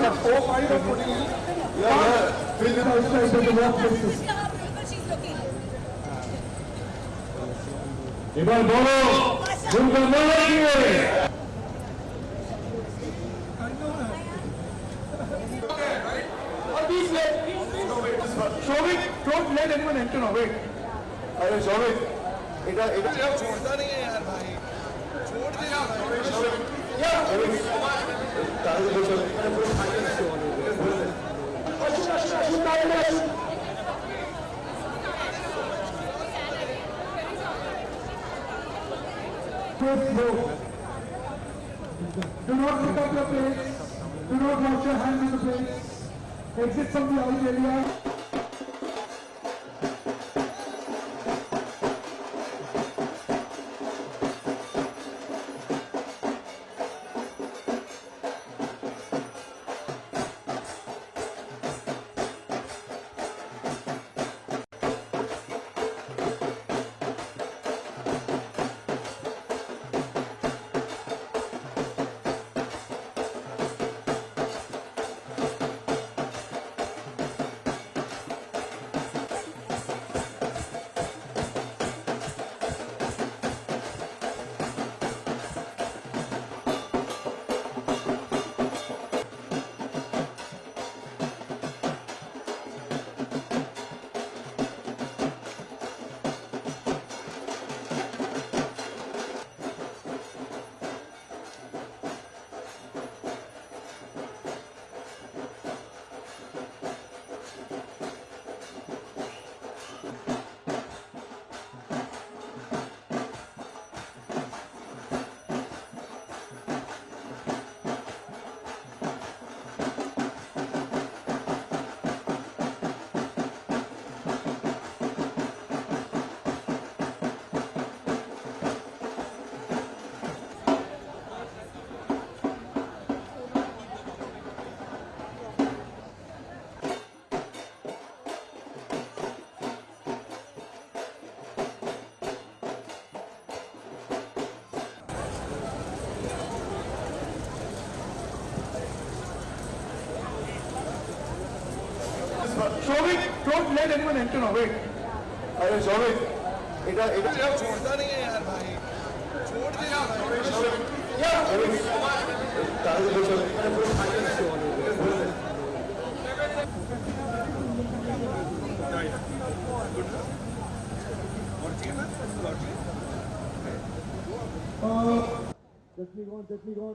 take up hope. Are you putting it? Yeah, yeah. Three minutes into the work places. इधर बोलो जिनको बोलेंगे Shobhik don't let anyone enter no wait अरे शोभिक इधर इधर छोड़ता नहीं है यार भाई छोड़ दे यार Fifth row. Do not pick up your plates. Do not wash your hands in the plates. Exit from the out area. Shovik, don't let anyone enter Shovik. अरे Shovik, इटा इटा यार छोड़ता नहीं है यार भाई. छोड़ दे यार भाई. यार Shovik. ताज़े बोलो. और ठीक है ना? और ठीक है. Technique on, technique on.